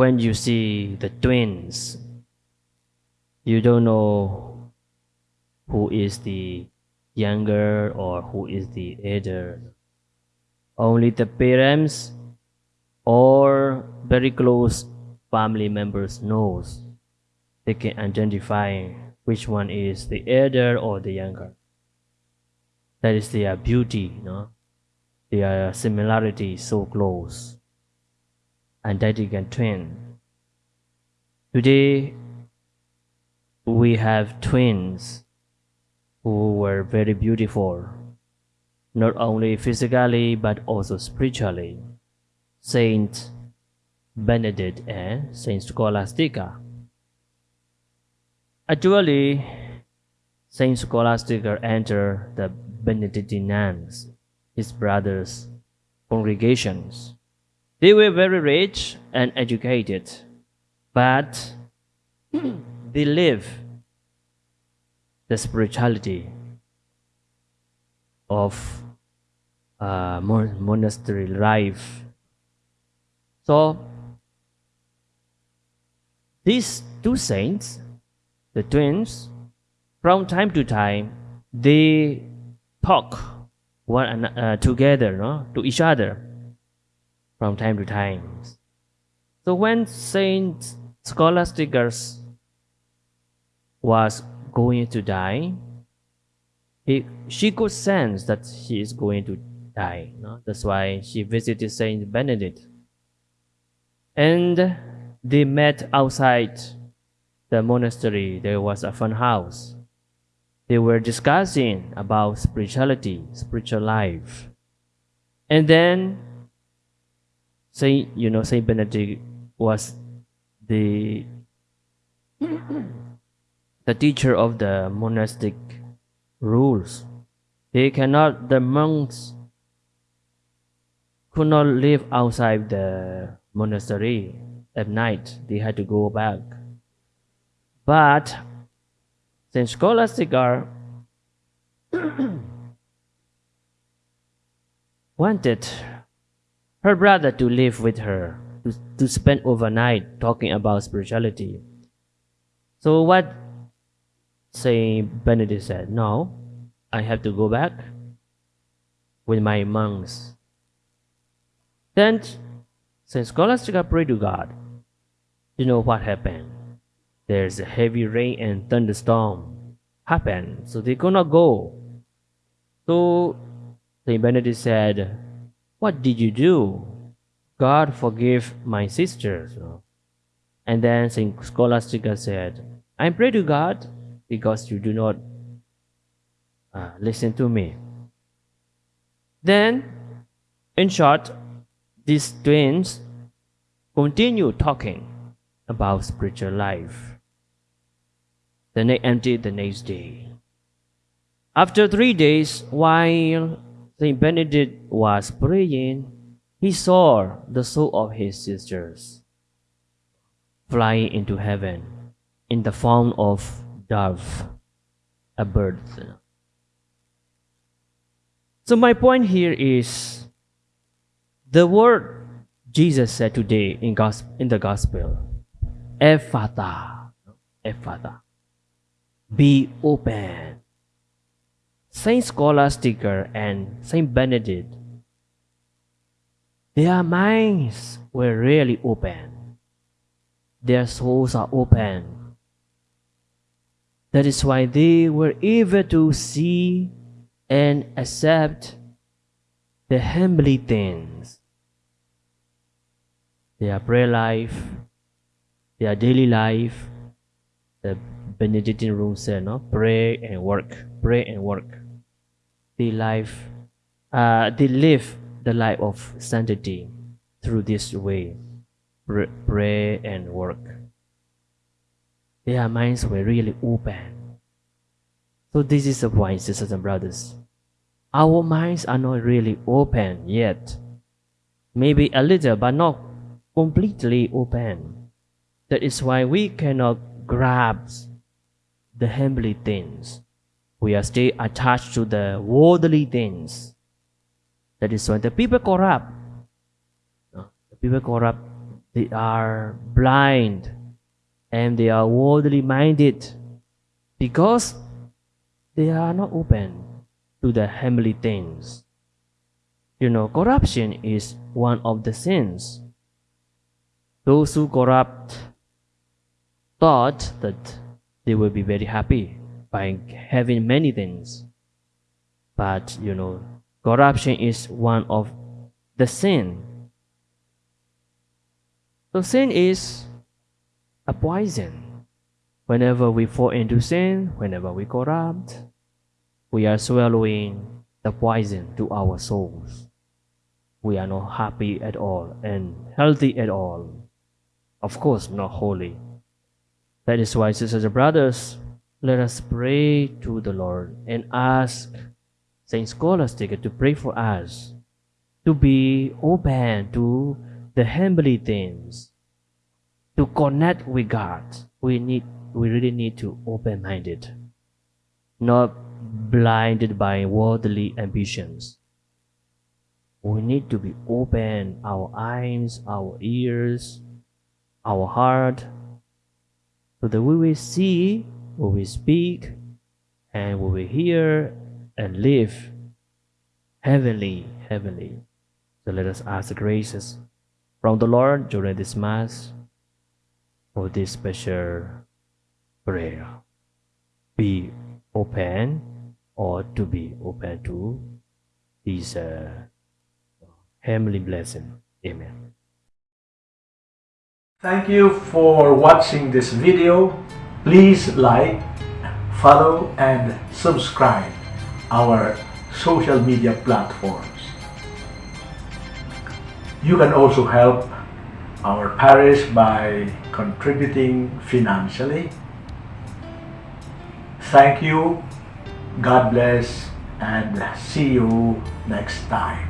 when you see the twins, you don't know who is the younger or who is the elder. Only the parents or very close family members knows. They can identify which one is the elder or the younger. That is their beauty, no? Their similarity so close. And identical twin. Today, we have twins who were very beautiful, not only physically but also spiritually. Saint Benedict and Saint Scholastica. Actually, Saint Scholastica entered the Benedictines, his brothers' congregations. They were very rich and educated, but they live the spirituality of uh, monastery life. So these two saints, the twins, from time to time, they talk one uh, together, no, to each other, from time to time. So when Saint Scholasticus was going to die, he, she could sense that she is going to die. No? That's why she visited Saint Benedict. And they met outside the monastery. There was a fun house. They were discussing about spirituality, spiritual life. And then Saint, you know, Saint Benedict was the the teacher of the monastic rules. They cannot, the monks could not live outside the monastery at night. They had to go back. But Saint Scholastica wanted her brother to live with her, to, to spend overnight talking about spirituality. So what Saint Benedict said, No, I have to go back with my monks. Then Saint Scholastica prayed to God. You know what happened? There's a heavy rain and thunderstorm happened, so they could not go. So Saint Benedict said, What did you do? God forgive my sisters. And then Saint Scholastica said, I pray to God because you do not uh, listen to me. Then, in short, these twins continue talking about spiritual life. The night emptied the next day. After three days, while Saint Benedict was praying, he saw the soul of his sisters flying into heaven in the form of dove, a bird. So my point here is the word Jesus said today in, gospel, in the gospel, Ephata, Ephata, be open. Saint Scholastica and Saint Benedict, their minds were really open. Their souls are open that is why they were able to see and accept the heavenly things. Their prayer life, their daily life, the Benedictine rule said, no? Pray and work, pray and work. They life, uh, they live the life of sanctity through this way, pray and work their minds were really open. So this is the point, sisters and brothers. Our minds are not really open yet. Maybe a little, but not completely open. That is why we cannot grasp the heavenly things. We are still attached to the worldly things. That is why the people corrupt. The people corrupt they are blind and they are worldly minded because they are not open to the heavenly things. You know, corruption is one of the sins. Those who corrupt thought that they will be very happy by having many things. But you know, corruption is one of the sin. So sin is a poison. Whenever we fall into sin, whenever we corrupt, we are swallowing the poison to our souls. We are not happy at all and healthy at all. Of course, not holy. That is why, sisters and brothers, let us pray to the Lord and ask Saint Scholastica to pray for us to be open to the heavenly things, to connect with God. We need, we really need to open-minded, not blinded by worldly ambitions. We need to be open, our eyes, our ears, our heart, so that we will see, we speak, and we will hear and live heavenly, heavenly. So let us ask the graces from the Lord during this Mass for this special prayer. Be open or to be open to this uh, heavenly blessing. Amen. Thank you for watching this video. Please like, follow and subscribe our social media platforms. You can also help our parish by contributing financially. Thank you, God bless, and see you next time.